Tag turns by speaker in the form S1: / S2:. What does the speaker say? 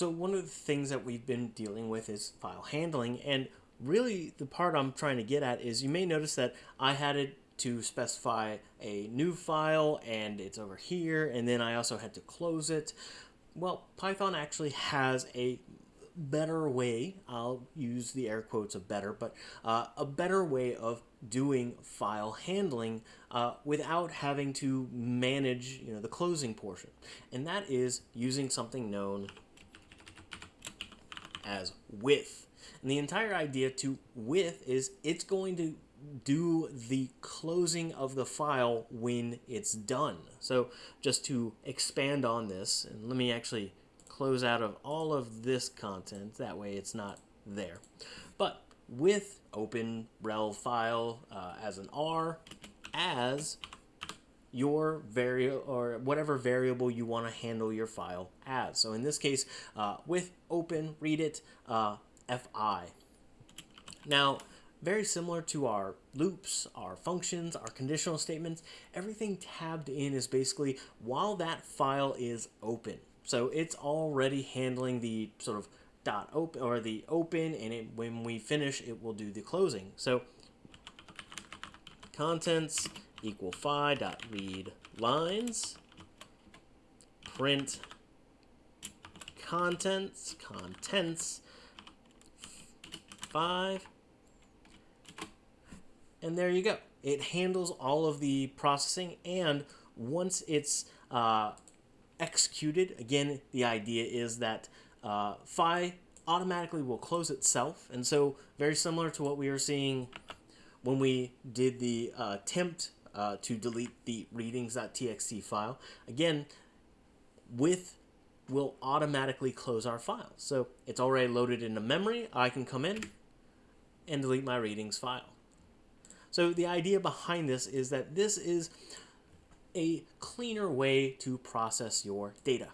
S1: So one of the things that we've been dealing with is file handling, and really the part I'm trying to get at is you may notice that I had it to specify a new file and it's over here and then I also had to close it. Well, Python actually has a better way, I'll use the air quotes of better, but uh, a better way of doing file handling uh, without having to manage you know, the closing portion. And that is using something known as with. And the entire idea to with is it's going to do the closing of the file when it's done. So just to expand on this, and let me actually close out of all of this content, that way it's not there. But with open rel file uh, as an R, as your variable or whatever variable you want to handle your file as. So in this case, uh, with open, read it, uh, fi. Now, very similar to our loops, our functions, our conditional statements, everything tabbed in is basically while that file is open. So it's already handling the sort of dot open or the open and it, when we finish it will do the closing. So contents equal phi dot read lines print contents contents 5 and there you go. It handles all of the processing and once it's uh, executed again the idea is that uh, phi automatically will close itself and so very similar to what we were seeing when we did the uh, attempt uh, to delete the readings.txt file. Again, with will automatically close our file. So it's already loaded into memory. I can come in and delete my readings file. So the idea behind this is that this is a cleaner way to process your data.